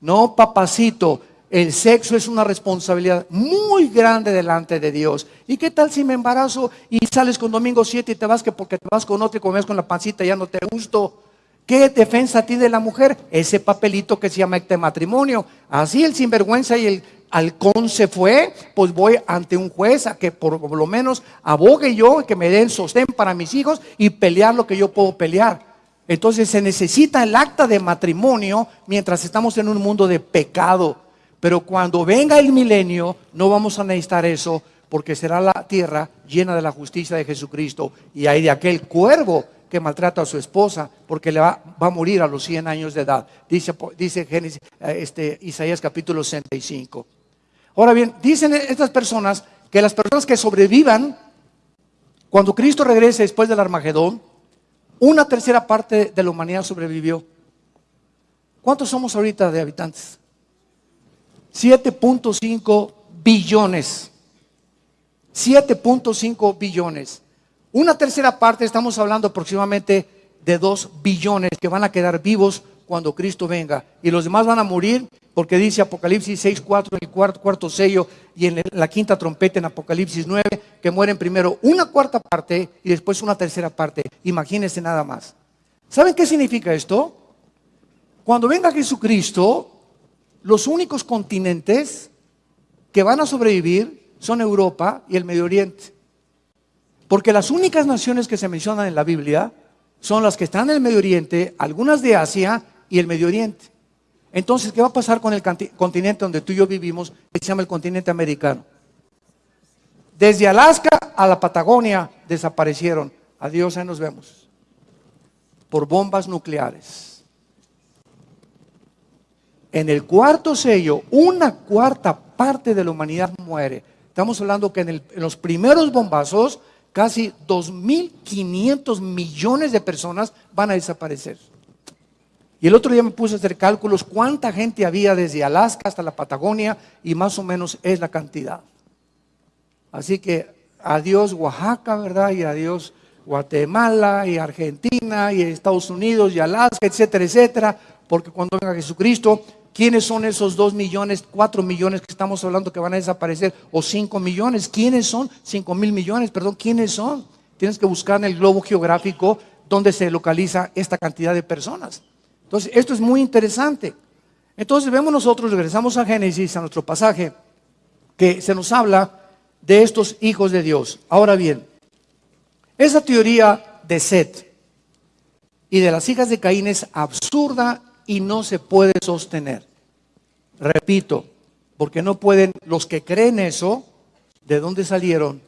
No, papacito, el sexo es una responsabilidad muy grande delante de Dios. ¿Y qué tal si me embarazo y sales con domingo 7 y te vas que porque te vas con otro y comes con la pancita ya no te gusto? ¿Qué defensa tiene la mujer? Ese papelito que se llama este matrimonio. Así el sinvergüenza y el halcón se fue, pues voy ante un juez a que por lo menos abogue yo, que me den sostén para mis hijos y pelear lo que yo puedo pelear. Entonces se necesita el acta de matrimonio mientras estamos en un mundo de pecado. Pero cuando venga el milenio, no vamos a necesitar eso, porque será la tierra llena de la justicia de Jesucristo. Y hay de aquel cuervo que maltrata a su esposa porque le va, a morir a los 100 años de edad. Dice, dice Génesis, eh, este, Isaías capítulo 65. Ahora bien, dicen estas personas que las personas que sobrevivan cuando Cristo regrese después del Armagedón, una tercera parte de la humanidad sobrevivió. ¿Cuántos somos ahorita de habitantes? 7.5 billones. 7.5 billones. Una tercera parte, estamos hablando aproximadamente de dos billones que van a quedar vivos cuando Cristo venga. Y los demás van a morir porque dice Apocalipsis 6, 4, el cuarto, sello y en la quinta trompeta en Apocalipsis 9, que mueren primero una cuarta parte y después una tercera parte. Imagínense nada más. ¿Saben qué significa esto? Cuando venga Jesucristo, los únicos continentes que van a sobrevivir son Europa y el Medio Oriente. Porque las únicas naciones que se mencionan en la Biblia son las que están en el Medio Oriente, algunas de Asia y el Medio Oriente. Entonces, ¿qué va a pasar con el continente donde tú y yo vivimos, que se llama el continente americano? Desde Alaska a la Patagonia desaparecieron. Adiós, ahí nos vemos. Por bombas nucleares. en el cuarto sello, una cuarta parte de la humanidad muere. Estamos hablando que en, los primeros bombazos, casi 2.500 millones de personas van a desaparecer. Y el otro día me puse a hacer cálculos cuánta gente había desde Alaska hasta la Patagonia y más o menos es la cantidad. Así que adiós Oaxaca, ¿verdad? Y adiós Guatemala y Argentina y Estados Unidos y Alaska, etcétera, etcétera. Porque cuando venga Jesucristo, ¿quiénes son esos dos millones, cuatro millones que estamos hablando que van a desaparecer? O cinco millones, ¿quiénes son? Cinco mil millones, perdón, ¿quiénes son? Tienes que buscar en el globo geográfico dónde se localiza esta cantidad de personas. Entonces, esto es muy interesante. Entonces, vemos nosotros, regresamos a Génesis, a nuestro pasaje, que se nos habla de estos hijos de Dios. Ahora bien, esa teoría de Set y de las hijas de Caín es absurda y no se puede sostener. Repito, porque no pueden, los que creen eso, ¿de dónde salieron?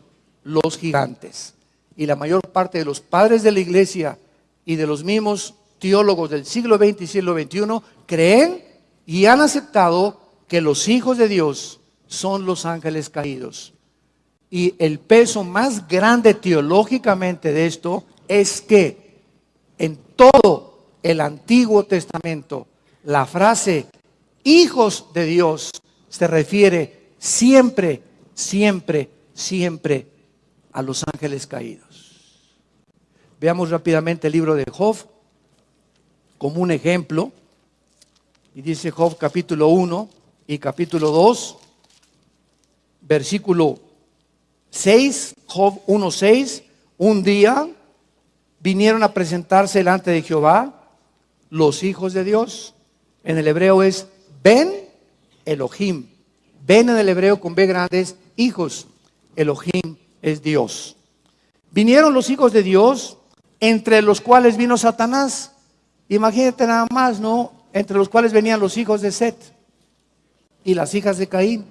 Los gigantes. Y la mayor parte de los padres de la iglesia y de los mismos teólogos del siglo XX y siglo XXI creen y han aceptado que los hijos de Dios son los ángeles caídos. Y el peso más grande teológicamente de esto es que en todo el Antiguo Testamento la frase hijos de Dios se refiere siempre, siempre, siempre a los ángeles caídos. Veamos rápidamente el libro de Job como un ejemplo. Y dice Job capítulo 1 y capítulo 2, versículo 6, Job 1, 6, un día vinieron a presentarse delante de Jehová los hijos de Dios. En el hebreo es Ben Elohim. Ben en el hebreo con B grandes, hijos. Elohim es Dios. Vinieron los hijos de Dios, entre los cuales vino Satanás Imagínate nada más, ¿no? Entre los cuales venían los hijos de Set y las hijas de Caín.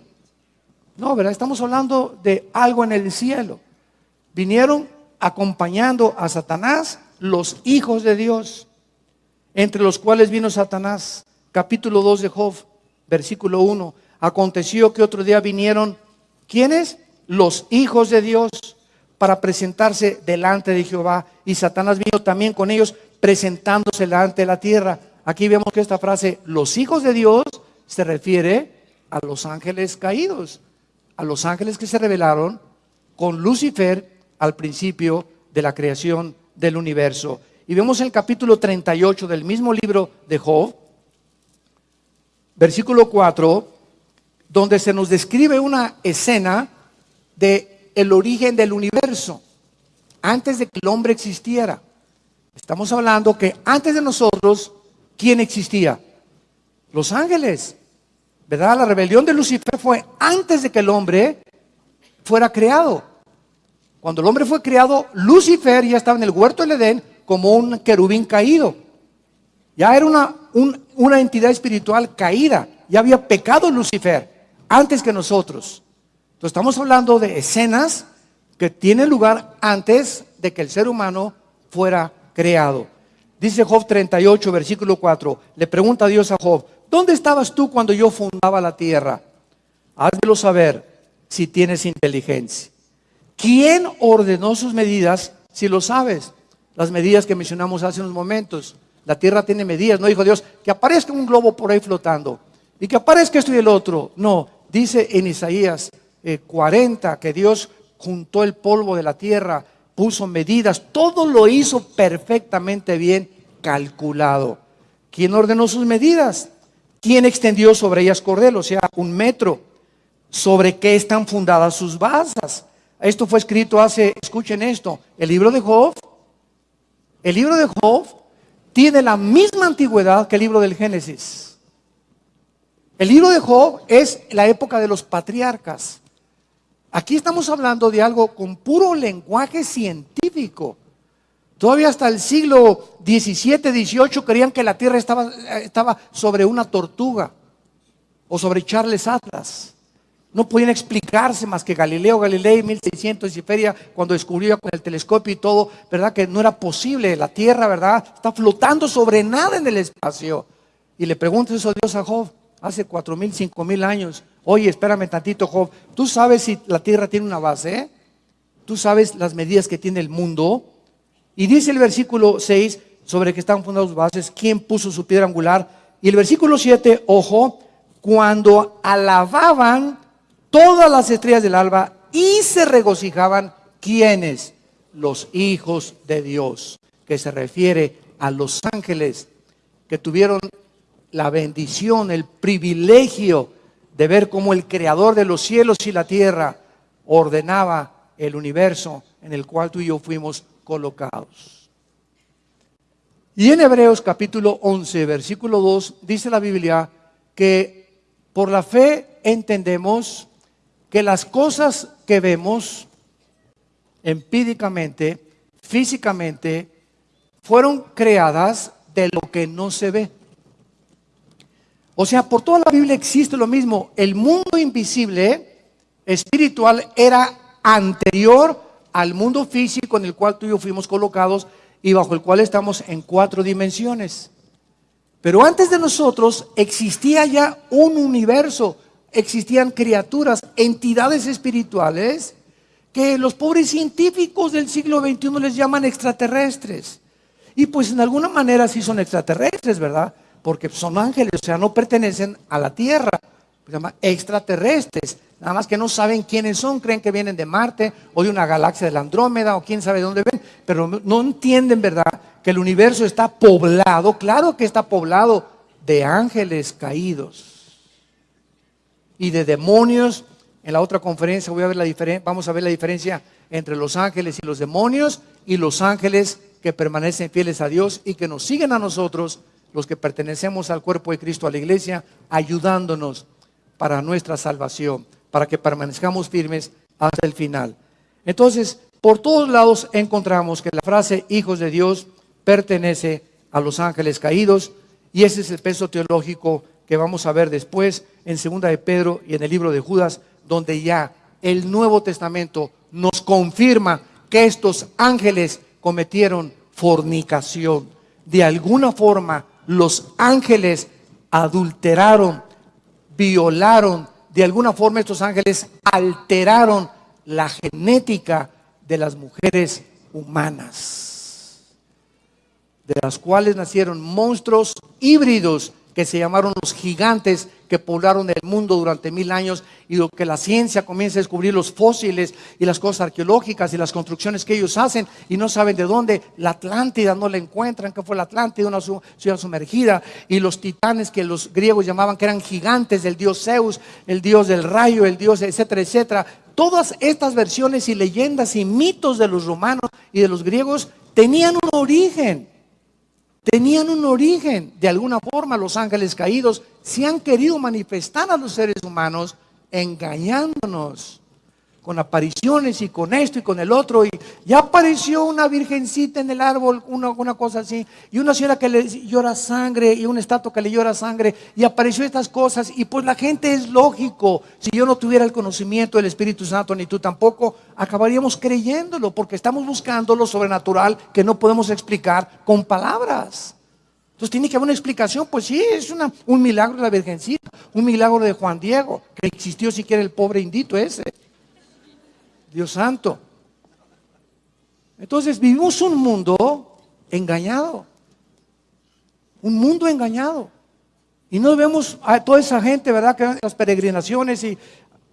No, ¿verdad? Estamos hablando de algo en el cielo. Vinieron acompañando a Satanás los hijos de Dios, entre los cuales vino Satanás. Capítulo 2 de Job, versículo 1. Aconteció que otro día vinieron, ¿quiénes? Los hijos de Dios para presentarse delante de Jehová. Y Satanás vino también con ellos presentándose delante de la tierra. Aquí vemos que esta frase, los hijos de Dios, se refiere a los ángeles caídos, a los ángeles que se rebelaron con Lucifer al principio de la creación del universo. Y vemos el capítulo 38 del mismo libro de Job, versículo 4, donde se nos describe una escena de el origen del universo antes de que el hombre existiera. Estamos hablando que antes de nosotros, ¿quién existía? Los ángeles. ¿Verdad? La rebelión de Lucifer fue antes de que el hombre fuera creado. Cuando el hombre fue creado, Lucifer ya estaba en el huerto del Edén como un querubín caído. Ya era una, una entidad espiritual caída. Ya había pecado Lucifer antes que nosotros. Entonces estamos hablando de escenas que tienen lugar antes de que el ser humano fuera creado. Dice Job 38, versículo 4. Le pregunta a Dios a Job, ¿dónde estabas tú cuando yo fundaba la tierra? Házmelo saber si tienes inteligencia. ¿Quién ordenó sus medidas si lo sabes? Las medidas que mencionamos hace unos momentos. La tierra tiene medidas, no dijo Dios, que aparezca un globo por ahí flotando y que aparezca esto y el otro. No, dice en Isaías 40 eh, que Dios juntó el polvo de la tierra puso medidas, todo lo hizo perfectamente bien calculado. ¿Quién ordenó sus medidas? ¿Quién extendió sobre ellas cordel? O sea, un metro. ¿Sobre qué están fundadas sus basas? Esto fue escrito hace, escuchen esto, el libro de Job. El libro de Job tiene la misma antigüedad que el libro del Génesis. El libro de Job es la época de los patriarcas. Aquí estamos hablando de algo con puro lenguaje científico. Todavía hasta el siglo XVII, XVIII creían que la Tierra estaba, estaba sobre una tortuga o sobre Charles Atlas. No podían explicarse más que Galileo Galilei, 1600 y feria, cuando descubrió con el telescopio y todo, ¿verdad? Que no era posible. La Tierra, ¿verdad? Está flotando sobre nada en el espacio. Y le pregunta eso a Dios a Job. hace cuatro mil, cinco mil años. Oye, espérame tantito, Job. ¿Tú sabes si la tierra tiene una base? ¿Tú sabes las medidas que tiene el mundo? Y dice el versículo 6 sobre que están fundados bases, quién puso su piedra angular. Y el versículo 7, ojo, cuando alababan todas las estrellas del alba y se regocijaban, ¿quiénes? Los hijos de Dios, que se refiere a los ángeles que tuvieron la bendición, el privilegio de ver cómo el creador de los cielos y la tierra ordenaba el universo en el cual tú y yo fuimos colocados. Y en Hebreos capítulo 11, versículo 2, dice la Biblia que por la fe entendemos que las cosas que vemos empíricamente, físicamente, fueron creadas de lo que no se ve. O sea, por toda la Biblia existe lo mismo. El mundo invisible, espiritual, era anterior al mundo físico en el cual tú y yo fuimos colocados y bajo el cual estamos en cuatro dimensiones. Pero antes de nosotros existía ya un universo, existían criaturas, entidades espirituales que los pobres científicos del siglo XXI les llaman extraterrestres. Y pues en alguna manera sí son extraterrestres, ¿verdad? porque son ángeles, o sea, no pertenecen a la tierra, se llama extraterrestres, nada más que no saben quiénes son, creen que vienen de Marte o de una galaxia de la Andrómeda o quién sabe de dónde ven, pero no entienden, ¿verdad?, que el universo está poblado, claro que está poblado de ángeles caídos y de demonios. En la otra conferencia voy a ver la vamos a ver la diferencia entre los ángeles y los demonios y los ángeles que permanecen fieles a Dios y que nos siguen a nosotros los que pertenecemos al cuerpo de Cristo, a la iglesia, ayudándonos para nuestra salvación, para que permanezcamos firmes hasta el final. Entonces, por todos lados encontramos que la frase hijos de Dios pertenece a los ángeles caídos y ese es el peso teológico que vamos a ver después en segunda de Pedro y en el libro de Judas, donde ya el Nuevo Testamento nos confirma que estos ángeles cometieron fornicación. De alguna forma los ángeles adulteraron, violaron, de alguna forma estos ángeles alteraron la genética de las mujeres humanas, de las cuales nacieron monstruos híbridos que se llamaron los gigantes que poblaron el mundo durante mil años y lo que la ciencia comienza a descubrir los fósiles y las cosas arqueológicas y las construcciones que ellos hacen y no saben de dónde. La Atlántida no la encuentran, que fue la Atlántida, una ciudad sumergida. Y los titanes que los griegos llamaban que eran gigantes del dios Zeus, el dios del rayo, el dios, etcétera, etcétera. Todas estas versiones y leyendas y mitos de los romanos y de los griegos tenían un origen tenían un origen. De alguna forma los ángeles caídos se han querido manifestar a los seres humanos engañándonos con apariciones y con esto y con el otro. Y ya apareció una virgencita en el árbol, una, una cosa así, y una señora que le llora sangre y un estatua que le llora sangre, y apareció estas cosas. Y pues la gente es lógico, si yo no tuviera el conocimiento del Espíritu Santo, ni tú tampoco, acabaríamos creyéndolo, porque estamos buscando lo sobrenatural que no podemos explicar con palabras. Entonces tiene que haber una explicación, pues sí, es una, un milagro de la Virgencita, un milagro de Juan Diego, que existió siquiera el pobre indito ese. Dios santo. Entonces vivimos un mundo engañado. Un mundo engañado. Y no vemos a toda esa gente, ¿verdad? Que las peregrinaciones y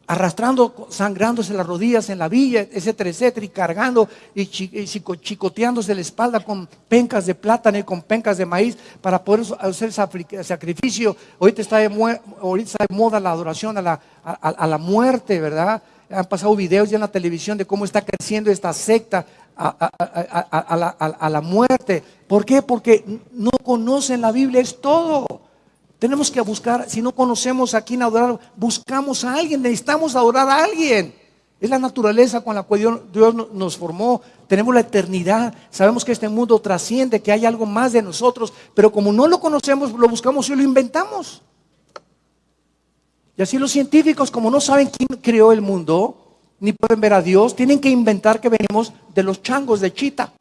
arrastrando, sangrándose las rodillas en la villa, etcétera, etcétera, y cargando y, chicoteándose la espalda con pencas de plátano y con pencas de maíz para poder hacer sacrificio. Ahorita está de, está de moda la adoración a la, a la muerte, ¿verdad? Han pasado videos ya en la televisión de cómo está creciendo esta secta a, la, muerte. ¿Por qué? Porque no conocen la Biblia, es todo. Tenemos que buscar, si no conocemos a quién adorar, buscamos a alguien, necesitamos adorar a alguien. Es la naturaleza con la cual Dios nos formó. Tenemos la eternidad. Sabemos que este mundo trasciende, que hay algo más de nosotros. Pero como no lo conocemos, lo buscamos y lo inventamos. Y así los científicos, como no saben quién creó el mundo, ni pueden ver a Dios, tienen que inventar que venimos de los changos de Chita.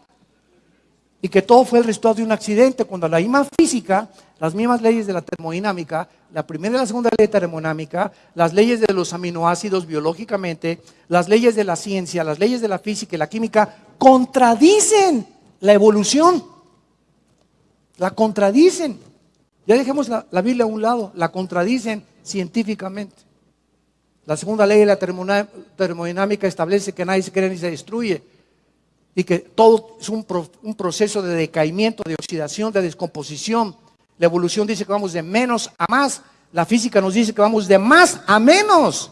Y que todo fue el resultado de un accidente, cuando la misma física las mismas leyes de la termodinámica, la primera y la segunda ley termodinámica, las leyes de los aminoácidos biológicamente, las leyes de la ciencia, las leyes de la física y la química, contradicen la evolución. La contradicen. Ya dejemos la Biblia a un lado, la contradicen científicamente. La segunda ley de la termodinámica establece que nadie se crea ni se destruye y que todo es un, un, proceso de decaimiento, de oxidación, de descomposición. La evolución dice que vamos de menos a más. La física nos dice que vamos de más a menos.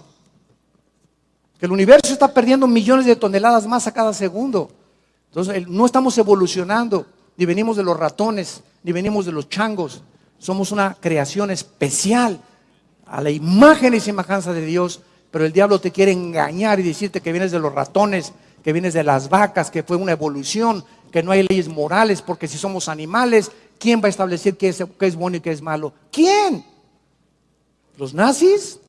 Que el universo está perdiendo millones de toneladas más a cada segundo. Entonces, no estamos evolucionando, ni venimos de los ratones, ni venimos de los changos. Somos una creación especial a la imagen y semejanza de Dios, pero el diablo te quiere engañar y decirte que vienes de los ratones, que vienes de las vacas, que fue una evolución, que no hay leyes morales, porque si somos animales, ¿quién va a establecer qué es, qué es bueno y qué es malo? ¿Quién? ¿Los nazis?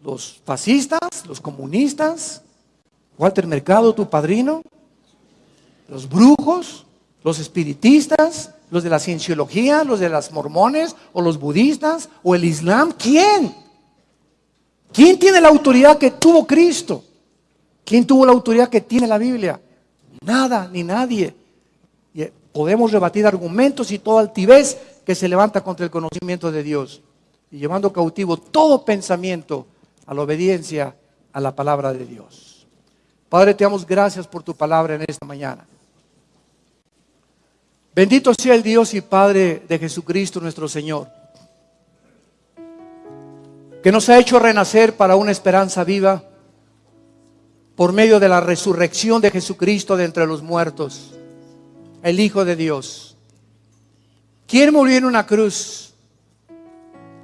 ¿Los fascistas? ¿Los comunistas? ¿Walter Mercado, tu padrino? ¿Los brujos? ¿Los espiritistas? ¿Los de la cienciología? ¿Los de las mormones? ¿O los budistas? ¿O el islam? ¿Quién? ¿Quién tiene la autoridad que tuvo Cristo? ¿Quién tuvo la autoridad que tiene la Biblia? Nada, ni nadie. Eh, podemos rebatir argumentos y toda altivez que se levanta contra el conocimiento de Dios y llevando cautivo todo pensamiento a la obediencia a la palabra de Dios. Padre, te damos gracias por tu palabra en esta mañana. Bendito sea el Dios y Padre de Jesucristo nuestro Señor, que nos ha hecho renacer para una esperanza viva por medio de la resurrección de Jesucristo de entre los muertos, el Hijo de Dios. Quien murió en una cruz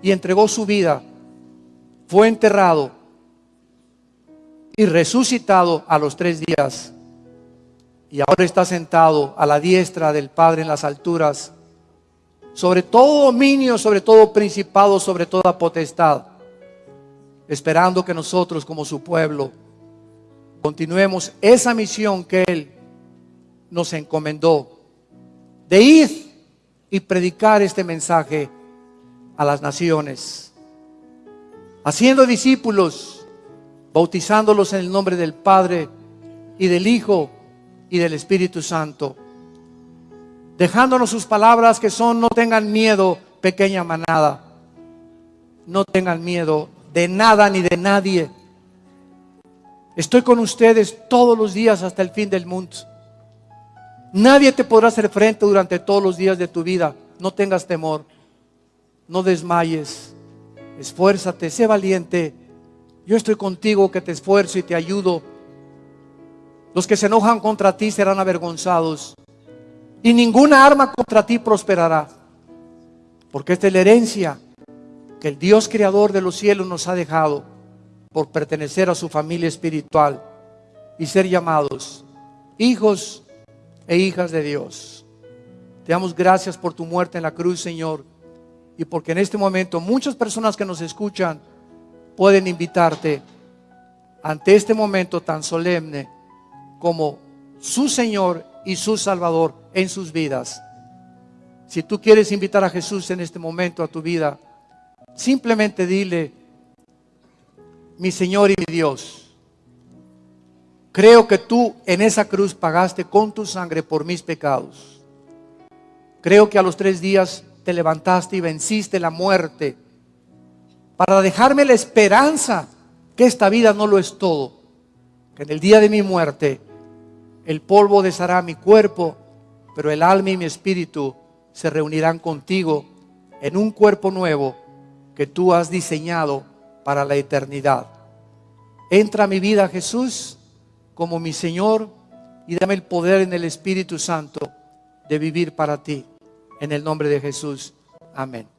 y entregó su vida, fue enterrado y resucitado a los tres días y ahora está sentado a la diestra del Padre en las alturas, sobre todo dominio, sobre todo principado, sobre toda potestad, esperando que nosotros como su pueblo continuemos esa misión que Él nos encomendó, de ir y predicar este mensaje a las naciones, haciendo discípulos, bautizándolos en el nombre del Padre y del Hijo y del Espíritu Santo. Dejándonos sus palabras que son, no tengan miedo, pequeña manada. No tengan miedo de nada ni de nadie. Estoy con ustedes todos los días hasta el fin del mundo. Nadie te podrá hacer frente durante todos los días de tu vida. No tengas temor. No desmayes. Esfuérzate, sé valiente. Yo estoy contigo que te esfuerzo y te ayudo los que se enojan contra ti serán avergonzados. Y ninguna arma contra ti prosperará. Porque esta es la herencia que el Dios creador de los cielos nos ha dejado por pertenecer a su familia espiritual y ser llamados hijos e hijas de Dios. Te damos gracias por tu muerte en la cruz, Señor. Y porque en este momento muchas personas que nos escuchan pueden invitarte ante este momento tan solemne como su Señor y su Salvador en sus vidas. Si tú quieres invitar a Jesús en este momento a tu vida, simplemente dile, mi Señor y mi Dios, creo que tú en esa cruz pagaste con tu sangre por mis pecados. Creo que a los tres días te levantaste y venciste la muerte para dejarme la esperanza que esta vida no lo es todo, que en el día de mi muerte el polvo deshará mi cuerpo, pero el alma y mi espíritu se reunirán contigo en un cuerpo nuevo que tú has diseñado para la eternidad. Entra a mi vida, Jesús, como mi Señor y dame el poder en el Espíritu Santo de vivir para ti. En el nombre de Jesús. Amén.